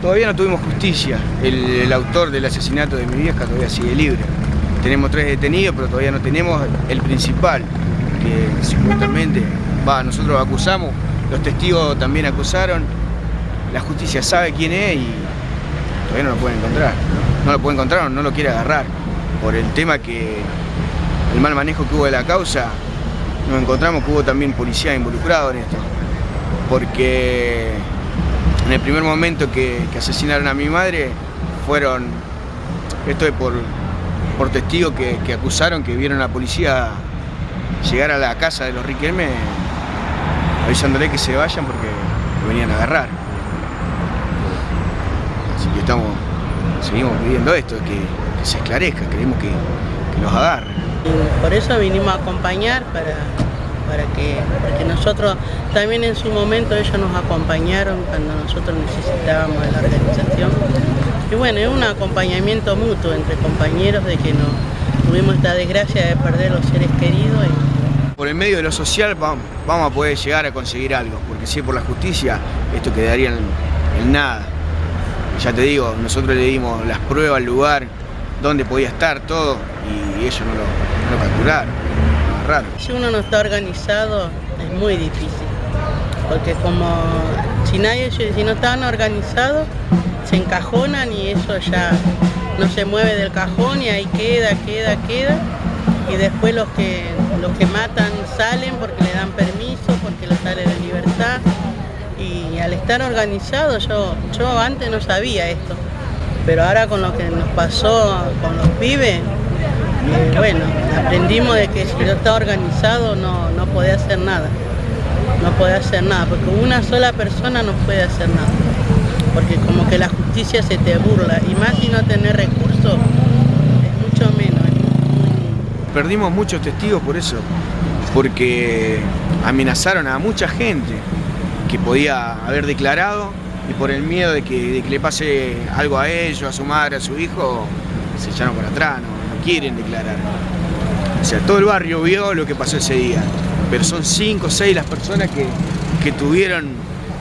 Todavía no tuvimos justicia. El, autor del asesinato de mi vieja todavía sigue libre. Tenemos tres detenidos, pero todavía no tenemos el principal, que supuestamente, va, nosotros acusamos, los testigos también acusaron, la justicia sabe quién es y todavía no lo pueden encontrar. No lo puede encontrar o no lo quiere agarrar. Por el tema que el mal manejo que hubo de la causa, nos encontramos que hubo también policía involucrado en esto. Porque en el primer momento que, asesinaron a mi madre, fueron, esto es por, por testigos que, acusaron que vieron a la policía llegar a la casa de los Riquelme avisándole que se vayan porque lo venían a agarrar. Así que estamos, seguimos pidiendo esto, que, se esclarezca, queremos que, que los agarren. Por eso vinimos a acompañar para, para que, porque nosotros también en su momento ellos nos acompañaron cuando nosotros necesitábamos la organización. Y bueno, es un acompañamiento mutuo entre compañeros de que no tuvimos esta desgracia de perder los seres queridos. Por el medio de lo social vamos a poder llegar a conseguir algo, porque si es por la justicia, esto quedaría en, nada. Ya te digo, nosotros le dimos las pruebas al lugar, dónde podía estar todo, y ellos no lo, no lo capturaron. Si uno no está organizado, es muy difícil. Porque como si nadie, si no estaban organizados, se encajonan y eso ya no se mueve del cajón y ahí queda, queda, queda. Y después los que, los que matan salen porque le dan permiso, porque les sale de libertad. Y al estar organizado, yo, yo antes no sabía esto. Pero ahora con lo que nos pasó con los pibes, eh, bueno, aprendimos de que si yo estaba organizado no, no podía hacer nada. No podía hacer nada, porque una sola persona no puede hacer nada porque como que la justicia se te burla y más si no tener recursos es mucho menos. Perdimos muchos testigos por eso, porque amenazaron a mucha gente que podía haber declarado y por el miedo de que, de que le pase algo a ellos, a su madre, a su hijo, se echaron por atrás, no, no quieren declarar. O sea, todo el barrio vio lo que pasó ese día, pero son cinco o seis las personas que, que tuvieron,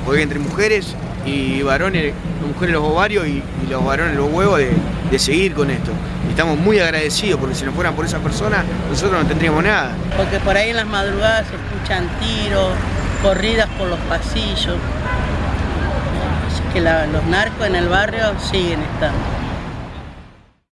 porque entre mujeres y varones, mujeres los ovarios y, los varones los huevos de, de, seguir con esto. Y estamos muy agradecidos porque si no fueran por esa persona, nosotros no tendríamos nada. Porque por ahí en las madrugadas se escuchan tiros, corridas por los pasillos. Así que los narcos en el barrio siguen estando.